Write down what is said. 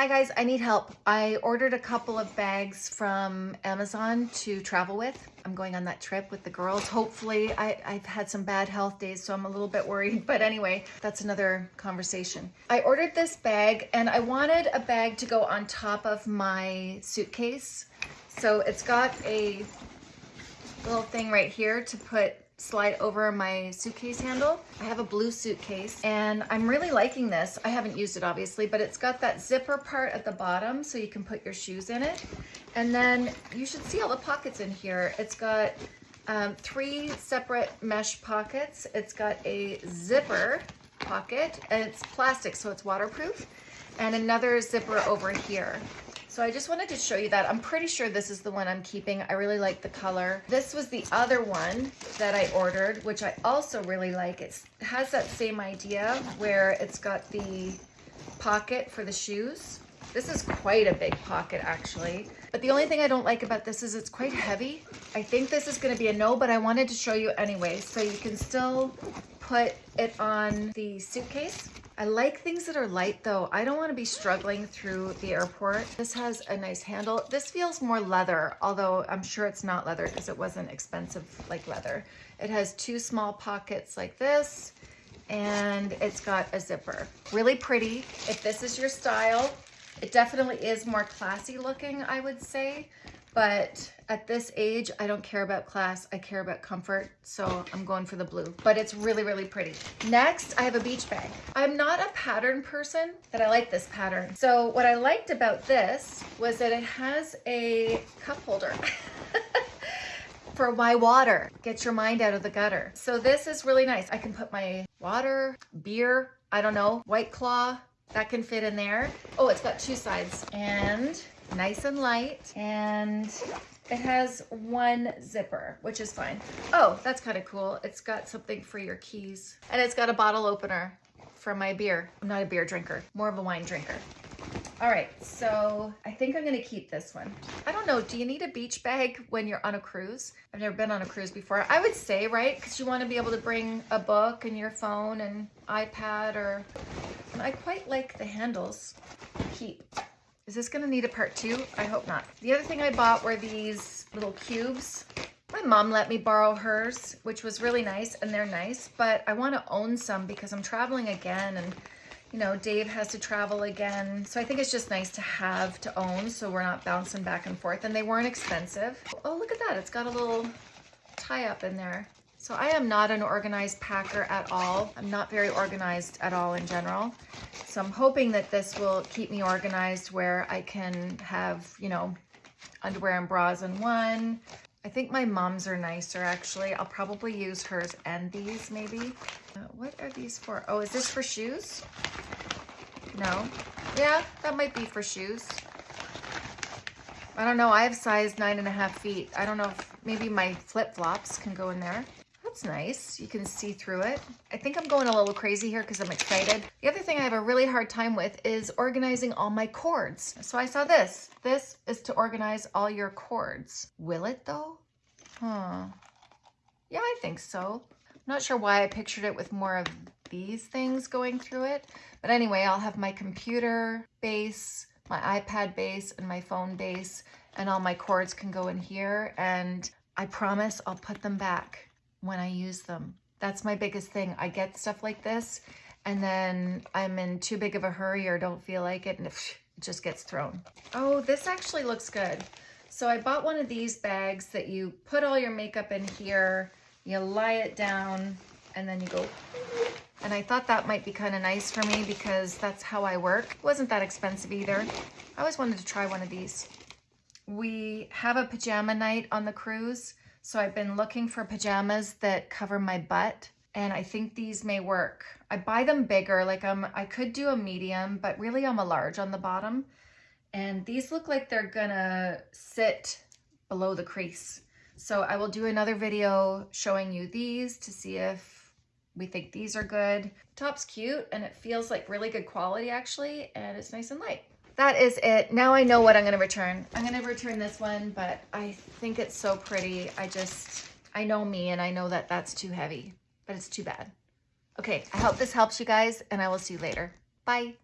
Hi guys, I need help. I ordered a couple of bags from Amazon to travel with. I'm going on that trip with the girls. Hopefully, I, have had some bad health days, so I'm a little bit worried. But anyway, that's another conversation. I ordered this bag and I wanted a bag to go on top of my suitcase. So it's got a little thing right here to put slide over my suitcase handle. I have a blue suitcase and I'm really liking this. I haven't used it obviously, but it's got that zipper part at the bottom so you can put your shoes in it. And then you should see all the pockets in here. It's got um, three separate mesh pockets. It's got a zipper pocket and it's plastic so it's waterproof and another zipper over here. So I just wanted to show you that. I'm pretty sure this is the one I'm keeping. I really like the color. This was the other one that I ordered, which I also really like. It has that same idea where it's got the pocket for the shoes. This is quite a big pocket actually. But the only thing I don't like about this is it's quite heavy. I think this is gonna be a no, but I wanted to show you anyway. So you can still put it on the suitcase I like things that are light though. I don't want to be struggling through the airport. This has a nice handle. This feels more leather, although I'm sure it's not leather because it wasn't expensive like leather. It has two small pockets like this and it's got a zipper. Really pretty. If this is your style, it definitely is more classy looking, I would say. But at this age, I don't care about class. I care about comfort. So I'm going for the blue, but it's really, really pretty. Next, I have a beach bag. I'm not a pattern person, but I like this pattern. So what I liked about this was that it has a cup holder. for my water. Get your mind out of the gutter. So this is really nice. I can put my water, beer, I don't know, White Claw, that can fit in there. Oh, it's got two sides. And nice and light and it has one zipper, which is fine. Oh, that's kind of cool. It's got something for your keys and it's got a bottle opener for my beer. I'm not a beer drinker, more of a wine drinker. All right, so I think I'm gonna keep this one. I don't know, do you need a beach bag when you're on a cruise? I've never been on a cruise before. I would say, right? Because you wanna be able to bring a book and your phone and iPad or, and I quite like the handles. Keep. Is this gonna need a part two? I hope not. The other thing I bought were these little cubes. My mom let me borrow hers, which was really nice, and they're nice, but I wanna own some because I'm traveling again and you know, Dave has to travel again. So I think it's just nice to have to own so we're not bouncing back and forth. And they weren't expensive. Oh, look at that. It's got a little tie up in there. So I am not an organized packer at all. I'm not very organized at all in general. So I'm hoping that this will keep me organized where I can have, you know, underwear and bras in one. I think my mom's are nicer actually. I'll probably use hers and these maybe. Uh, what are these for? Oh, is this for shoes? No. Yeah, that might be for shoes. I don't know. I have size nine and a half feet. I don't know if maybe my flip-flops can go in there. Nice. You can see through it. I think I'm going a little crazy here because I'm excited. The other thing I have a really hard time with is organizing all my cords. So I saw this. This is to organize all your cords. Will it though? Huh. Yeah, I think so. I'm not sure why I pictured it with more of these things going through it. But anyway, I'll have my computer base, my iPad base, and my phone base, and all my cords can go in here. And I promise I'll put them back when I use them. That's my biggest thing. I get stuff like this and then I'm in too big of a hurry or don't feel like it and it just gets thrown. Oh, this actually looks good. So I bought one of these bags that you put all your makeup in here, you lie it down, and then you go. And I thought that might be kind of nice for me because that's how I work. It wasn't that expensive either. I always wanted to try one of these. We have a pajama night on the cruise so I've been looking for pajamas that cover my butt and I think these may work. I buy them bigger, like I'm, I could do a medium, but really I'm a large on the bottom. And these look like they're gonna sit below the crease. So I will do another video showing you these to see if we think these are good. Top's cute and it feels like really good quality actually, and it's nice and light that is it. Now I know what I'm going to return. I'm going to return this one, but I think it's so pretty. I just, I know me and I know that that's too heavy, but it's too bad. Okay, I hope this helps you guys and I will see you later. Bye.